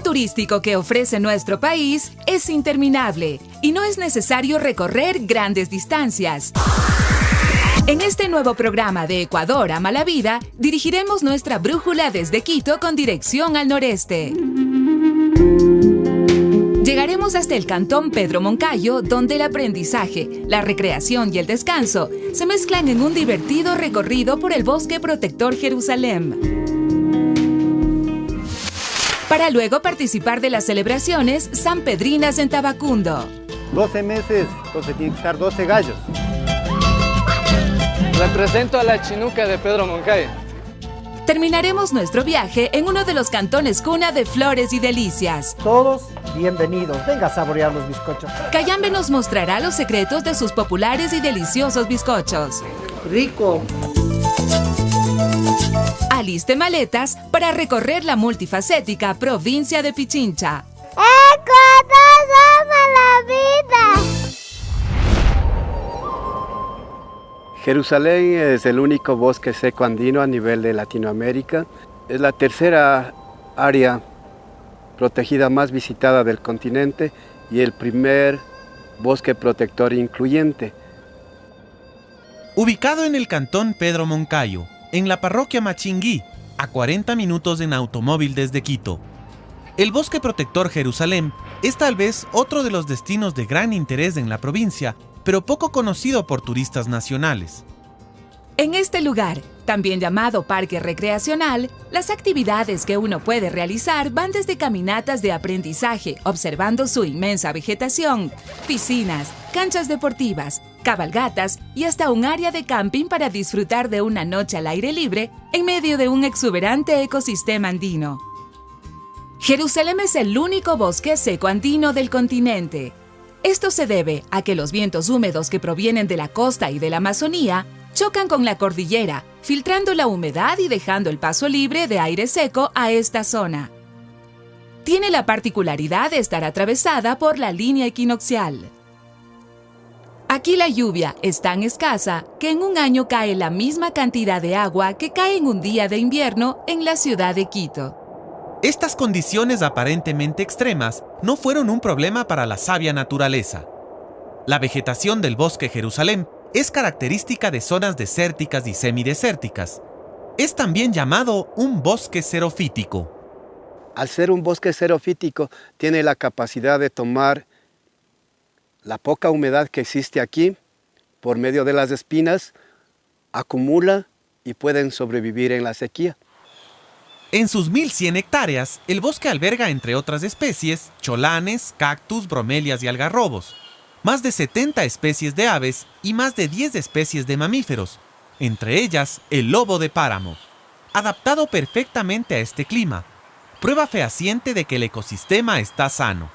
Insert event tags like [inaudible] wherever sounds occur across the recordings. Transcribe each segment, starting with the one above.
turístico que ofrece nuestro país es interminable y no es necesario recorrer grandes distancias. En este nuevo programa de Ecuador a Mala Vida, dirigiremos nuestra brújula desde Quito con dirección al noreste. Llegaremos hasta el cantón Pedro Moncayo, donde el aprendizaje, la recreación y el descanso se mezclan en un divertido recorrido por el bosque protector Jerusalén. Para luego participar de las celebraciones San Pedrinas en Tabacundo. 12 meses, entonces tienen que estar 12 gallos. Represento a la chinuca de Pedro Moncayo. Terminaremos nuestro viaje en uno de los cantones cuna de flores y delicias. Todos bienvenidos. Venga a saborear los bizcochos. Cayambe nos mostrará los secretos de sus populares y deliciosos bizcochos. Rico. Aliste maletas para recorrer la multifacética provincia de Pichincha. ¡Ecuador ama la vida! Jerusalén es el único bosque seco andino a nivel de Latinoamérica. Es la tercera área protegida más visitada del continente y el primer bosque protector incluyente. Ubicado en el cantón Pedro Moncayo, en la parroquia Machinguí, a 40 minutos en automóvil desde Quito. El bosque protector Jerusalén es tal vez otro de los destinos de gran interés en la provincia pero poco conocido por turistas nacionales. En este lugar, también llamado parque recreacional, las actividades que uno puede realizar van desde caminatas de aprendizaje, observando su inmensa vegetación, piscinas, canchas deportivas, cabalgatas y hasta un área de camping para disfrutar de una noche al aire libre en medio de un exuberante ecosistema andino. Jerusalén es el único bosque seco andino del continente, esto se debe a que los vientos húmedos que provienen de la costa y de la Amazonía chocan con la cordillera, filtrando la humedad y dejando el paso libre de aire seco a esta zona. Tiene la particularidad de estar atravesada por la línea equinoccial. Aquí la lluvia es tan escasa que en un año cae la misma cantidad de agua que cae en un día de invierno en la ciudad de Quito. Estas condiciones aparentemente extremas no fueron un problema para la sabia naturaleza. La vegetación del bosque Jerusalén es característica de zonas desérticas y semidesérticas. Es también llamado un bosque xerofítico. Al ser un bosque xerofítico, tiene la capacidad de tomar la poca humedad que existe aquí, por medio de las espinas, acumula y pueden sobrevivir en la sequía. En sus 1100 hectáreas, el bosque alberga, entre otras especies, cholanes, cactus, bromelias y algarrobos, más de 70 especies de aves y más de 10 especies de mamíferos, entre ellas el lobo de páramo, adaptado perfectamente a este clima, prueba fehaciente de que el ecosistema está sano.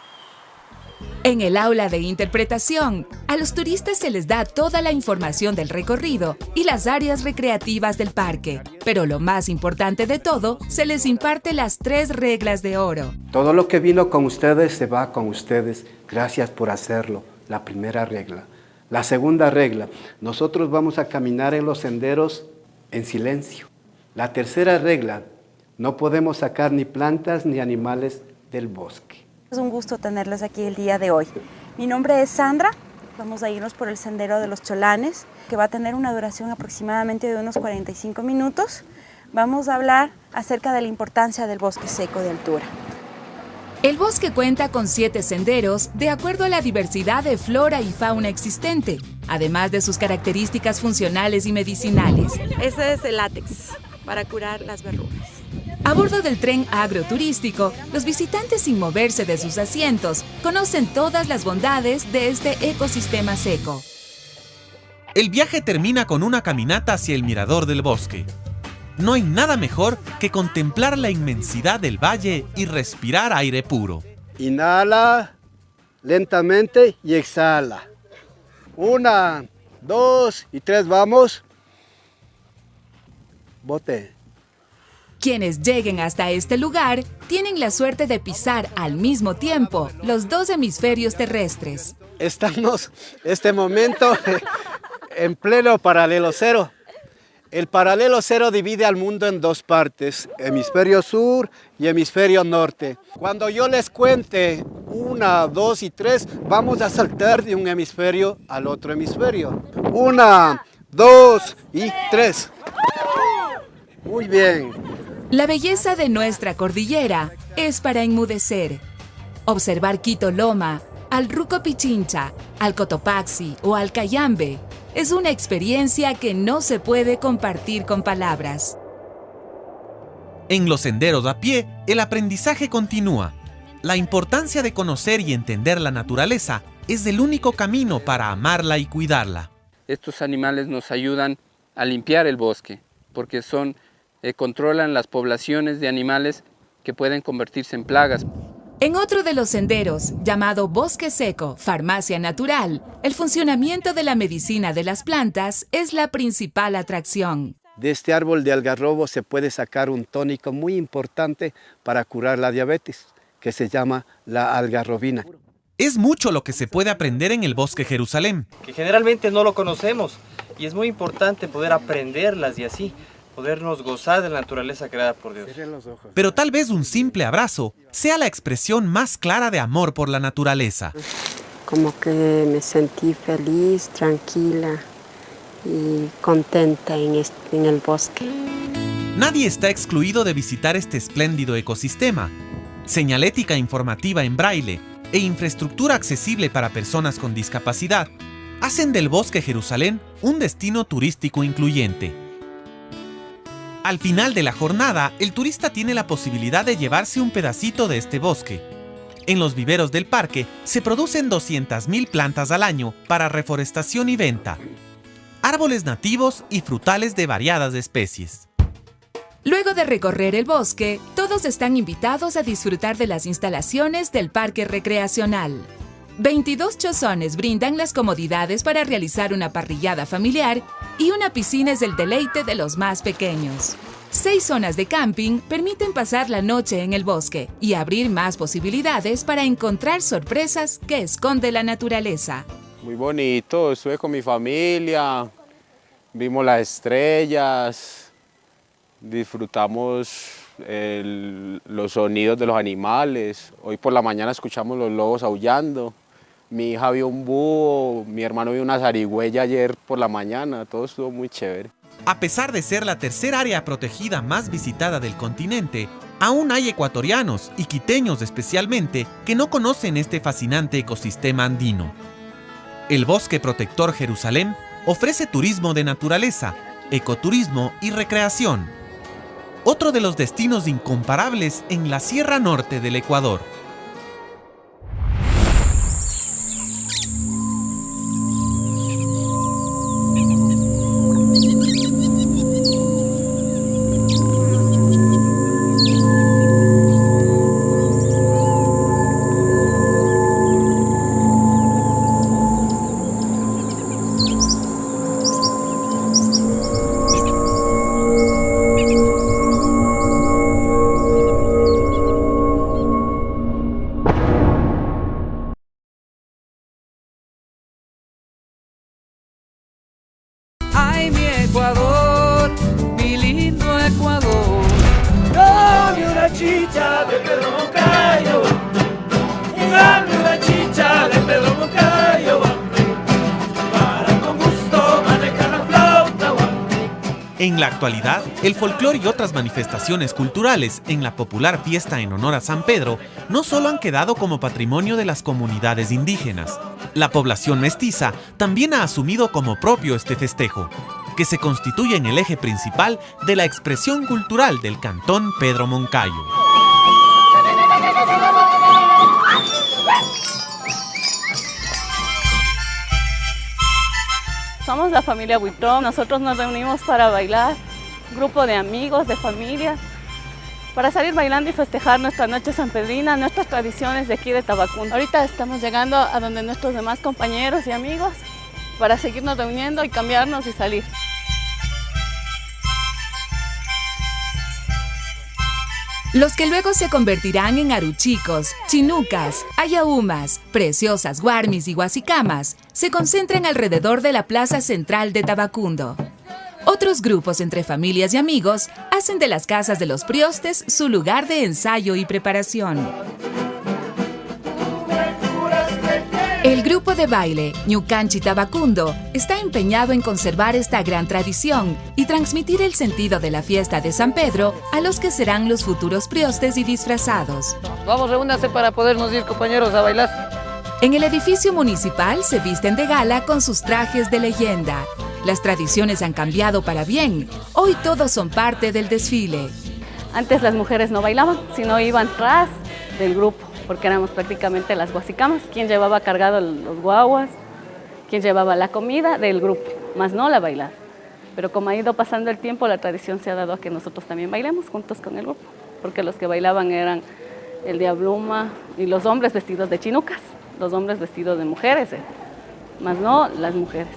En el aula de interpretación, a los turistas se les da toda la información del recorrido y las áreas recreativas del parque, pero lo más importante de todo, se les imparte las tres reglas de oro. Todo lo que vino con ustedes se va con ustedes. Gracias por hacerlo. La primera regla. La segunda regla, nosotros vamos a caminar en los senderos en silencio. La tercera regla, no podemos sacar ni plantas ni animales del bosque. Es un gusto tenerles aquí el día de hoy. Mi nombre es Sandra, vamos a irnos por el Sendero de los Cholanes, que va a tener una duración aproximadamente de unos 45 minutos. Vamos a hablar acerca de la importancia del bosque seco de altura. El bosque cuenta con siete senderos de acuerdo a la diversidad de flora y fauna existente, además de sus características funcionales y medicinales. Ese es el látex para curar las verrugas. A bordo del tren agroturístico, los visitantes sin moverse de sus asientos conocen todas las bondades de este ecosistema seco. El viaje termina con una caminata hacia el mirador del bosque. No hay nada mejor que contemplar la inmensidad del valle y respirar aire puro. Inhala lentamente y exhala. Una, dos y tres, vamos. Bote. Quienes lleguen hasta este lugar tienen la suerte de pisar al mismo tiempo los dos hemisferios terrestres. Estamos este momento en pleno paralelo cero. El paralelo cero divide al mundo en dos partes, hemisferio sur y hemisferio norte. Cuando yo les cuente una, dos y tres, vamos a saltar de un hemisferio al otro hemisferio. Una, dos y tres. Muy bien. La belleza de nuestra cordillera es para enmudecer. Observar Quito Loma, al Ruco Pichincha, al Cotopaxi o al Cayambe es una experiencia que no se puede compartir con palabras. En los senderos a pie, el aprendizaje continúa. La importancia de conocer y entender la naturaleza es el único camino para amarla y cuidarla. Estos animales nos ayudan a limpiar el bosque, porque son, eh, controlan las poblaciones de animales que pueden convertirse en plagas. En otro de los senderos, llamado Bosque Seco, Farmacia Natural, el funcionamiento de la medicina de las plantas es la principal atracción. De este árbol de algarrobo se puede sacar un tónico muy importante para curar la diabetes, que se llama la algarrobina. Es mucho lo que se puede aprender en el Bosque Jerusalén. Que generalmente no lo conocemos y es muy importante poder aprenderlas y así podernos gozar de la naturaleza creada por Dios. Pero tal vez un simple abrazo sea la expresión más clara de amor por la naturaleza. Como que me sentí feliz, tranquila y contenta en, este, en el bosque. Nadie está excluido de visitar este espléndido ecosistema. Señalética informativa en braille e infraestructura accesible para personas con discapacidad hacen del Bosque Jerusalén un destino turístico incluyente. Al final de la jornada, el turista tiene la posibilidad de llevarse un pedacito de este bosque. En los viveros del parque se producen 200.000 plantas al año para reforestación y venta. Árboles nativos y frutales de variadas especies. Luego de recorrer el bosque, todos están invitados a disfrutar de las instalaciones del parque recreacional. 22 chozones brindan las comodidades para realizar una parrillada familiar y una piscina es el deleite de los más pequeños. Seis zonas de camping permiten pasar la noche en el bosque y abrir más posibilidades para encontrar sorpresas que esconde la naturaleza. Muy bonito, estuve con mi familia, vimos las estrellas, disfrutamos el- los sonidos de los animales. Hoy por la mañana escuchamos los lobos aullando. Mi hija vio un búho, mi hermano vio una zarigüeya ayer por la mañana, todo estuvo muy chévere. A pesar de ser la tercera área protegida más visitada del continente, aún hay ecuatorianos y quiteños especialmente que no conocen este fascinante ecosistema andino. El Bosque Protector Jerusalén ofrece turismo de naturaleza, ecoturismo y recreación. Otro de los destinos incomparables en la Sierra Norte del Ecuador. La actualidad, el folclore y otras manifestaciones culturales en la popular fiesta en honor a San Pedro no solo han quedado como patrimonio de las comunidades indígenas, la población mestiza también ha asumido como propio este festejo, que se constituye en el eje principal de la expresión cultural del cantón Pedro Moncayo. Somos la familia Buitrón, nosotros nos reunimos para bailar, grupo de amigos, de familia, para salir bailando y festejar nuestra noche sanpedrina, nuestras tradiciones de aquí de Tabacún. Ahorita estamos llegando a donde nuestros demás compañeros y amigos para seguirnos reuniendo y cambiarnos y salir. Los que luego se convertirán en aruchicos, chinucas, ayahumas, preciosas guarmis y guasicamas se concentran alrededor de la plaza central de Tabacundo. Otros grupos entre familias y amigos hacen de las casas de los priostes su lugar de ensayo y preparación. El grupo de baile Ñucanchi Tabacundo está empeñado en conservar esta gran tradición y transmitir el sentido de la fiesta de San Pedro a los que serán los futuros priostes y disfrazados. Vamos, reúnanse para podernos ir, compañeros, a bailar. En el edificio municipal se visten de gala con sus trajes de leyenda. Las tradiciones han cambiado para bien. Hoy todos son parte del desfile. Antes las mujeres no bailaban, sino iban tras del grupo porque éramos prácticamente las guasicamas, quien llevaba cargado los guaguas, quien llevaba la comida del grupo, más no la bailar. Pero como ha ido pasando el tiempo, la tradición se ha dado a que nosotros también bailemos juntos con el grupo, porque los que bailaban eran el diabluma y los hombres vestidos de chinucas, los hombres vestidos de mujeres, eh, más no las mujeres.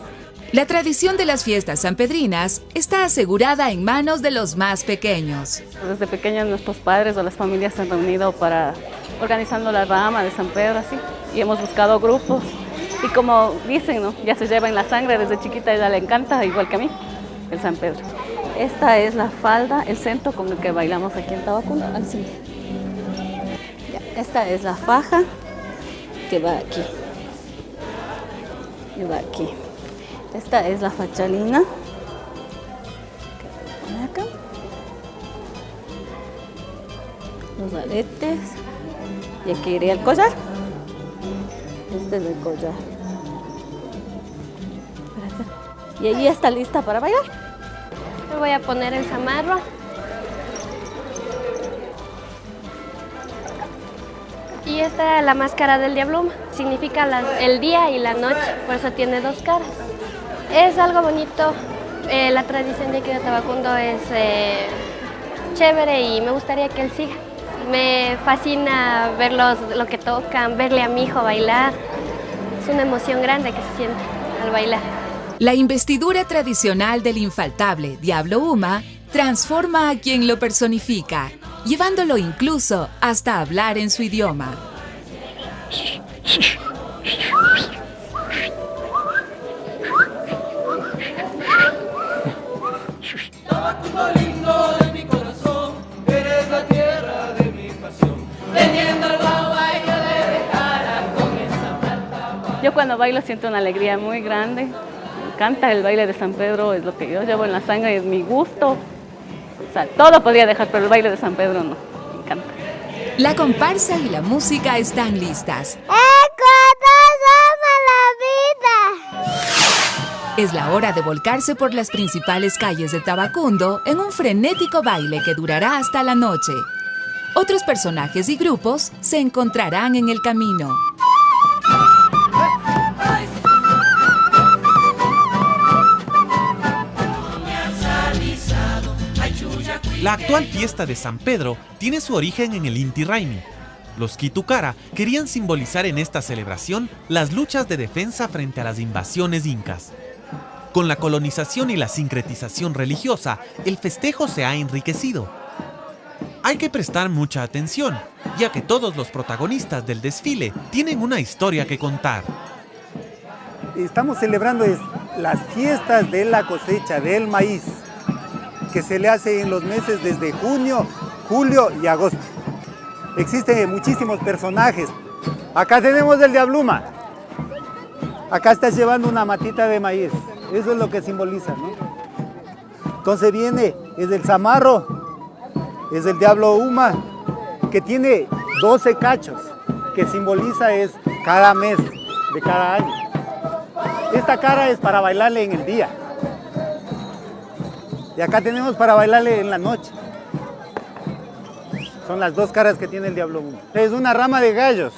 La tradición de las fiestas sanpedrinas está asegurada en manos de los más pequeños. Desde pequeños nuestros padres o las familias se han reunido para organizando la rama de San Pedro, así, y hemos buscado grupos. Y como dicen, ya se lleva en la sangre, desde chiquita ella le encanta, igual que a mí, el San Pedro. Esta es la falda, el centro con el que bailamos aquí en Tabacundo. Así. Esta es la faja que va aquí. Que va aquí. Esta es la fachalina. Que acá. Los aretes. Y aquí iría el collar. Este es el collar. Y ahí está lista para bailar. Me voy a poner el zamarro. Y esta es la máscara del diabluma. Significa el día y la noche, por eso tiene dos caras. Es algo bonito. Eh, la tradición de aquí de Tabacundo es eh, chévere y me gustaría que él siga. Me fascina verlos, lo que tocan, verle a mi hijo bailar. Es una emoción grande que se siente al bailar. La investidura tradicional del infaltable Diablo Uma transforma a quien lo personifica, llevándolo incluso hasta hablar en su idioma. [laughs] cuando bailo siento una alegría muy grande. Me encanta el baile de San Pedro, es lo que yo llevo en la sangre, es mi gusto. O sea, todo podría dejar, pero el baile de San Pedro no. Me encanta. La comparsa y la música están listas. la vida! Es la hora de volcarse por las principales calles de Tabacundo en un frenético baile que durará hasta la noche. Otros personajes y grupos se encontrarán en el camino. La actual fiesta de San Pedro tiene su origen en el Inti Raymi. Los Kitukara querían simbolizar en esta celebración las luchas de defensa frente a las invasiones incas. Con la colonización y la sincretización religiosa, el festejo se ha enriquecido. Hay que prestar mucha atención, ya que todos los protagonistas del desfile tienen una historia que contar. Estamos celebrando las fiestas de la cosecha del maíz que se le hace en los meses desde junio, julio y agosto. Existen muchísimos personajes. Acá tenemos el Diabluma. Acá estás llevando una matita de maíz. Eso es lo que simboliza, ¿no? Entonces viene, es el Zamarro, es el Diablo Uma, que tiene 12 cachos, que simboliza es cada mes de cada año. Esta cara es para bailarle en el día. Y acá tenemos para bailarle en la noche. Son las dos caras que tiene el Diablo Es una rama de gallos,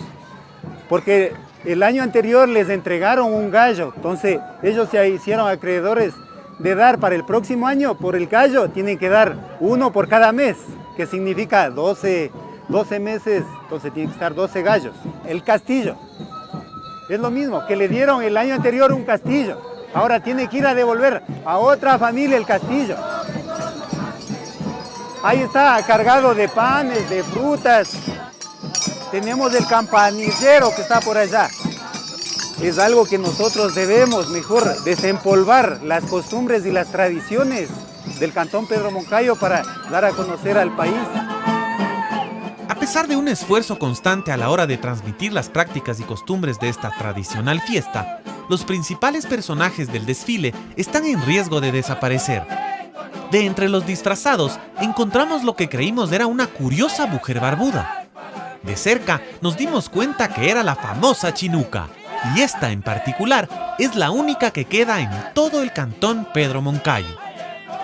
porque el año anterior les entregaron un gallo, entonces ellos se hicieron acreedores de dar para el próximo año, por el gallo, tienen que dar uno por cada mes, que significa 12, 12 meses, entonces tienen que estar 12 gallos. El castillo, es lo mismo, que le dieron el año anterior un castillo, Ahora tiene que ir a devolver a otra familia el castillo. Ahí está cargado de panes, de frutas. Tenemos el campanillero que está por allá. es algo que nosotros debemos mejor desempolvar las costumbres y las tradiciones del Cantón Pedro Moncayo para dar a conocer al país. A pesar de un esfuerzo constante a la hora de transmitir las prácticas y costumbres de esta tradicional fiesta, los principales personajes del desfile están en riesgo de desaparecer. De entre los disfrazados encontramos lo que creímos era una curiosa mujer barbuda. De cerca nos dimos cuenta que era la famosa Chinuca, y esta en particular es la única que queda en todo el cantón Pedro Moncayo.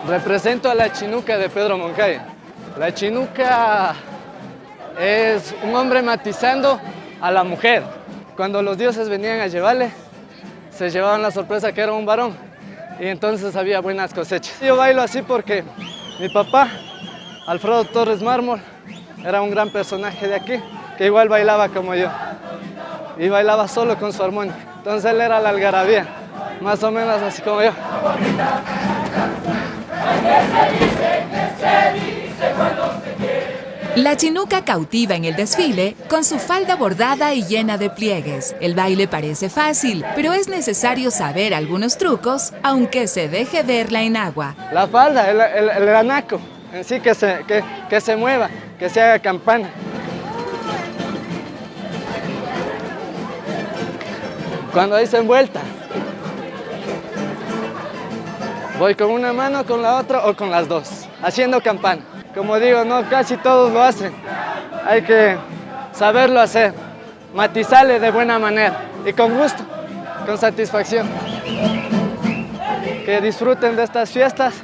Represento a la Chinuca de Pedro Moncayo. La Chinuca es un hombre matizando a la mujer. Cuando los dioses venían a llevarle, se llevaban la sorpresa que era un varón y entonces había buenas cosechas. Yo bailo así porque mi papá, Alfredo Torres Mármol, era un gran personaje de aquí, que igual bailaba como yo y bailaba solo con su armónica. Entonces él era la algarabía, más o menos así como yo. La chinuca cautiva en el desfile con su falda bordada y llena de pliegues. El baile parece fácil, pero es necesario saber algunos trucos, aunque se deje verla en agua. La falda, el, el, anaco, en sí que se, que, que se mueva, que se haga campana. Cuando dice envuelta, voy con una mano, con la otra o con las dos, haciendo campana. Como digo, no casi todos lo hacen. Hay que saberlo hacer, matizarle de buena manera y con gusto, con satisfacción. Que disfruten de estas fiestas,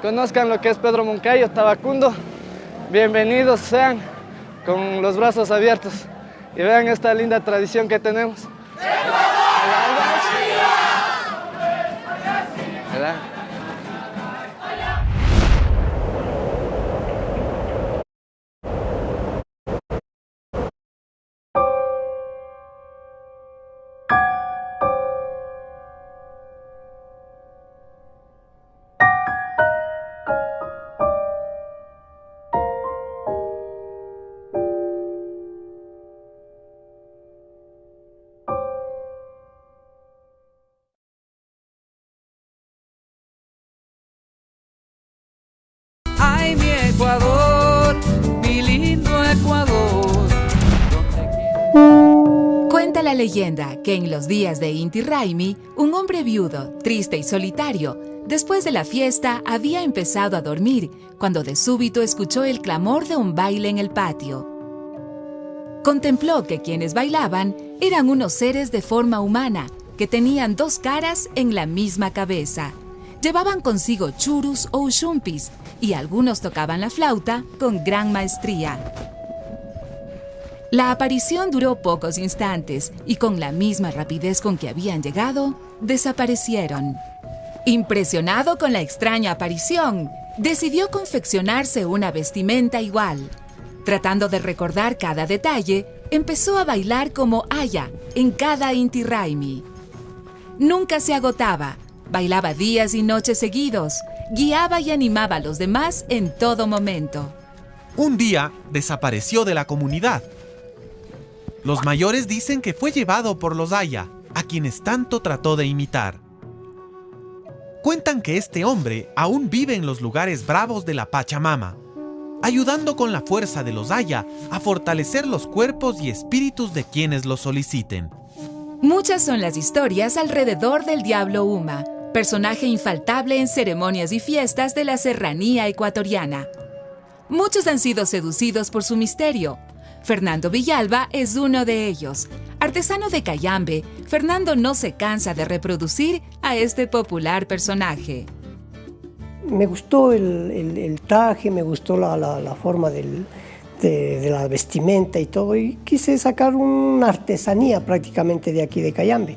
conozcan lo que es Pedro Moncayo, Tabacundo. Bienvenidos sean con los brazos abiertos y vean esta linda tradición que tenemos. Leyenda que en los días de Inti Raimi, un hombre viudo, triste y solitario, después de la fiesta había empezado a dormir cuando de súbito escuchó el clamor de un baile en el patio. Contempló que quienes bailaban eran unos seres de forma humana que tenían dos caras en la misma cabeza. Llevaban consigo churus o ushumpis y algunos tocaban la flauta con gran maestría. La aparición duró pocos instantes y con la misma rapidez con que habían llegado, desaparecieron. Impresionado con la extraña aparición, decidió confeccionarse una vestimenta igual. Tratando de recordar cada detalle, empezó a bailar como Aya en cada Inti Raimi. Nunca se agotaba, bailaba días y noches seguidos, guiaba y animaba a los demás en todo momento. Un día desapareció de la comunidad. Los mayores dicen que fue llevado por los Aya, a quienes tanto trató de imitar. Cuentan que este hombre aún vive en los lugares bravos de la Pachamama, ayudando con la fuerza de los Aya a fortalecer los cuerpos y espíritus de quienes lo soliciten. Muchas son las historias alrededor del Diablo Uma, personaje infaltable en ceremonias y fiestas de la serranía ecuatoriana. Muchos han sido seducidos por su misterio. Fernando Villalba es uno de ellos. Artesano de Cayambe, Fernando no se cansa de reproducir a este popular personaje. Me gustó el, traje, me gustó la, forma del- de, de la vestimenta y todo, y quise sacar una artesanía prácticamente de aquí de Cayambe,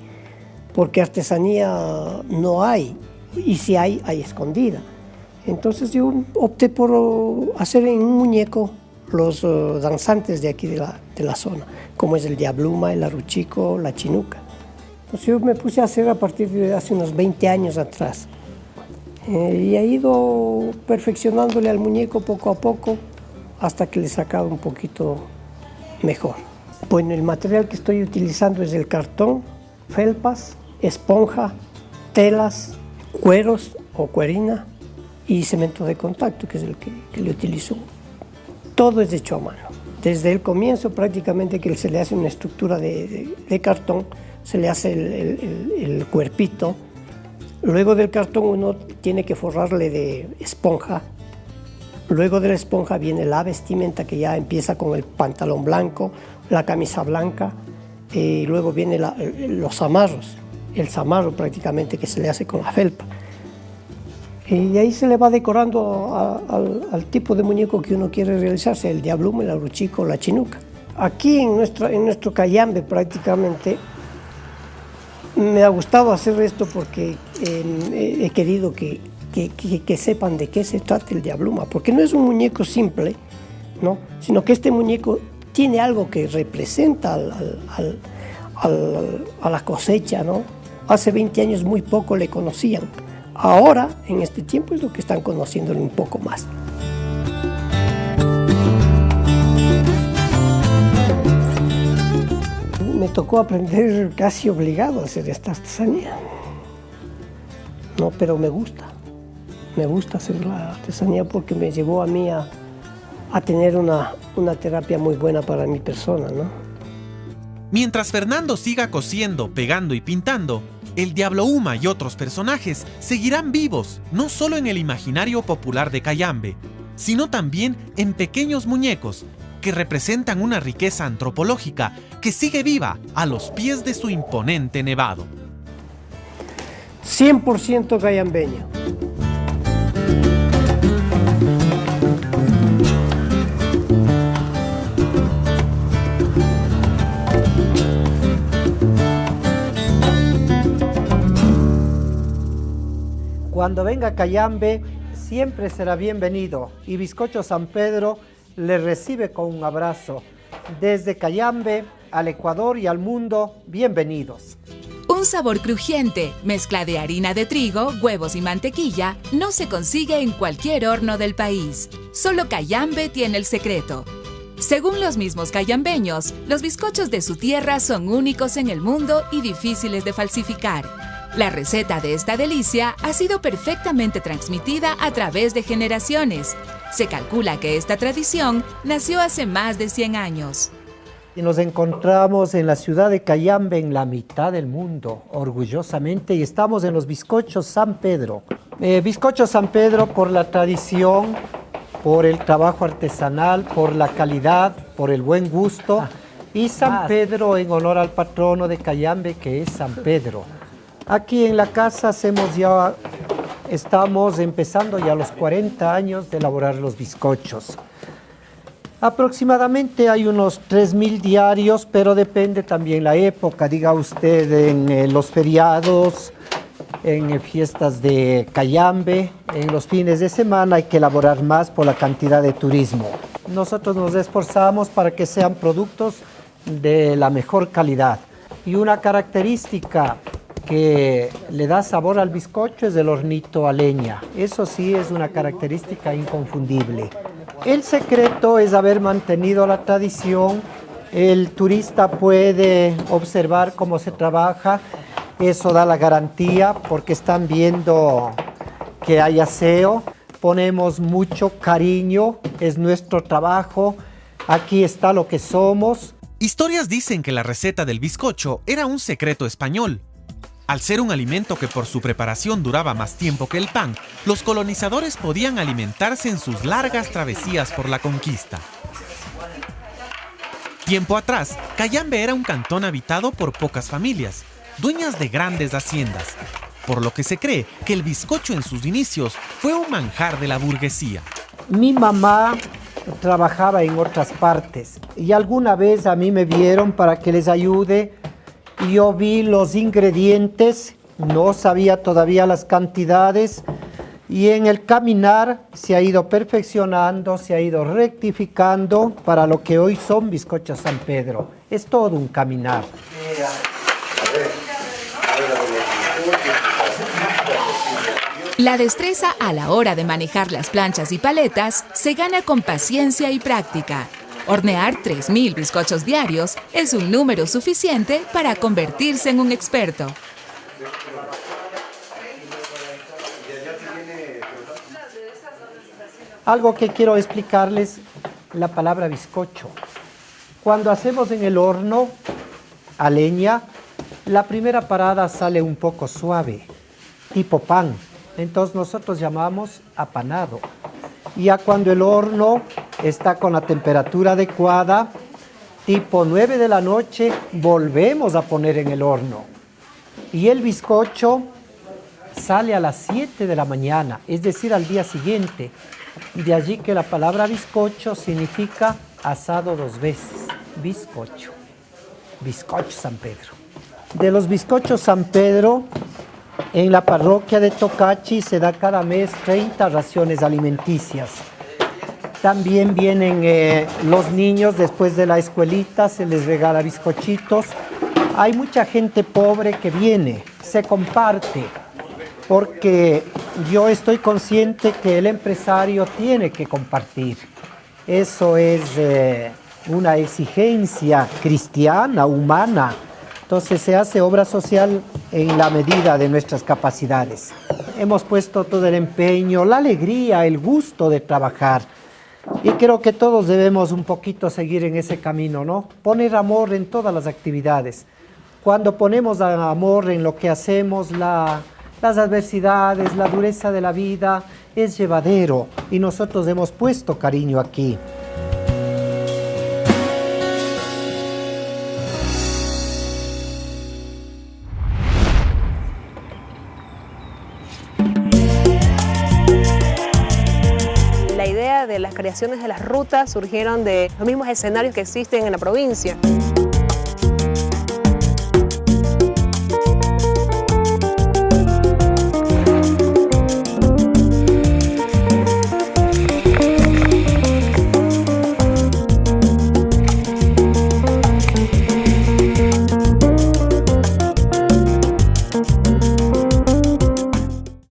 porque artesanía no hay, y si hay, hay escondida. Entonces yo opté por hacer un muñeco los oh, danzantes de aquí de la, de la zona, como es el diabluma, el arruchico, la chinuca. Entonces yo me puse a hacer a partir de hace unos 20 años atrás. Eh, y he ido perfeccionándole al muñeco poco a poco hasta que le he sacado un poquito mejor. Bueno, el material que estoy utilizando es el cartón felpas, esponja, telas, cueros o cuerina y cemento de contacto, que es el que, que le utilizo. Todo es hecho a mano. Desde el comienzo prácticamente que se le hace una estructura de, cartón, se le hace el- el cuerpito. Luego del cartón uno tiene que forrarle de esponja. Luego de la esponja viene la vestimenta que ya empieza con el pantalón blanco, la camisa blanca, y luego vienen los amarros, el zamarro prácticamente que se le hace con la felpa. Y ahí se le va decorando a- al, al tipo de muñeco que uno quiere realizarse, el diablumo, el aruchico, la chinuca. Aquí en nuestro, en nuestro cayambe prácticamente me ha gustado hacer esto porque eh, he querido que, que- que- que sepan de qué se trata el diabluma, porque no es un muñeco simple, ¿no? sino que este muñeco tiene algo que representa al- al- al- a la cosecha. ¿no? Hace 20 años muy poco le conocían, ahora en este tiempo es lo que están conociéndole un poco más. Me tocó aprender casi obligado a hacer esta artesanía. No, pero me gusta. Me gusta hacer la artesanía porque me llevó a mí a, a tener una, una terapia muy buena para mi persona, ¿no? Mientras Fernando siga cosiendo, pegando y pintando, el Diablo Uma y otros personajes seguirán vivos, no solo en el imaginario popular de Cayambe, sino también en pequeños muñecos que representan una riqueza antropológica que sigue viva a los pies de su imponente nevado. 100% cayambeño. Cuando venga Cayambe, siempre será bienvenido y Bizcocho San Pedro le recibe con un abrazo. Desde Cayambe al Ecuador y al mundo, bienvenidos. Un sabor crujiente, mezcla de harina de trigo, huevos y mantequilla, no se consigue en cualquier horno del país. Solo Cayambe tiene el secreto. Según los mismos cayambeños, los bizcochos de su tierra son únicos en el mundo y difíciles de falsificar. La receta de esta delicia ha sido perfectamente transmitida a través de generaciones. Se calcula que esta tradición nació hace más de 100 años. Y nos encontramos en la ciudad de Cayambe, en la mitad del mundo, orgullosamente, y estamos en los bizcochos San Pedro. Eh, bizcocho San Pedro por la tradición, por el trabajo artesanal, por la calidad, por el buen gusto, y San Pedro en honor al patrono de Cayambe, que es San Pedro. Aquí en la casa hacemos ya, estamos empezando ya los 40 años de elaborar los bizcochos. Aproximadamente hay unos 3.000 diarios, pero depende también la época, diga usted, en eh, los feriados, en eh, fiestas de Cayambe, en los fines de semana hay que elaborar más por la cantidad de turismo. Nosotros nos esforzamos para que sean productos de la mejor calidad. Y una característica que le da sabor al bizcocho es el hornito a leña. Eso sí es una característica inconfundible. El secreto es haber mantenido la tradición. El turista puede observar cómo se trabaja. Eso da la garantía porque están viendo que hay aseo. Ponemos mucho cariño, es nuestro trabajo. Aquí está lo que somos. Historias dicen que la receta del bizcocho era un secreto español. Al ser un alimento que por su preparación duraba más tiempo que el pan, los colonizadores podían alimentarse en sus largas travesías por la conquista. Tiempo atrás, Cayambe era un cantón habitado por pocas familias, dueñas de grandes haciendas, por lo que se cree que el bizcocho en sus inicios fue un manjar de la burguesía. Mi mamá trabajaba en otras partes y alguna vez a mí me vieron para que les ayude. Yo vi los ingredientes, no sabía todavía las cantidades y en el caminar se ha ido perfeccionando, se ha ido rectificando para lo que hoy son bizcochos San Pedro. Es todo un caminar. La destreza a la hora de manejar las planchas y paletas se gana con paciencia y práctica. Hornear 3.000 bizcochos diarios es un número suficiente para convertirse en un experto. Algo que quiero explicarles, la palabra bizcocho. Cuando hacemos en el horno a leña, la primera parada sale un poco suave, tipo pan. Entonces nosotros llamamos apanado. Ya cuando el horno está con la temperatura adecuada, tipo 9 de la noche, volvemos a poner en el horno. Y el bizcocho sale a las 7 de la mañana, es decir, al día siguiente. De allí que la palabra bizcocho significa asado dos veces, bizcocho, bizcocho San Pedro. De los bizcochos San Pedro, en la parroquia de Tocachi se da cada mes 30 raciones alimenticias. También vienen eh, los niños después de la escuelita, se les regala bizcochitos. Hay mucha gente pobre que viene, se comparte, porque yo estoy consciente que el empresario tiene que compartir. Eso es eh, una exigencia cristiana, humana. Entonces se hace obra social en la medida de nuestras capacidades. Hemos puesto todo el empeño, la alegría, el gusto de trabajar. Y creo que todos debemos un poquito seguir en ese camino, ¿no? Poner amor en todas las actividades. Cuando ponemos amor en lo que hacemos, la, las adversidades, la dureza de la vida es llevadero y nosotros hemos puesto cariño aquí. De las rutas surgieron de los mismos escenarios que existen en la provincia.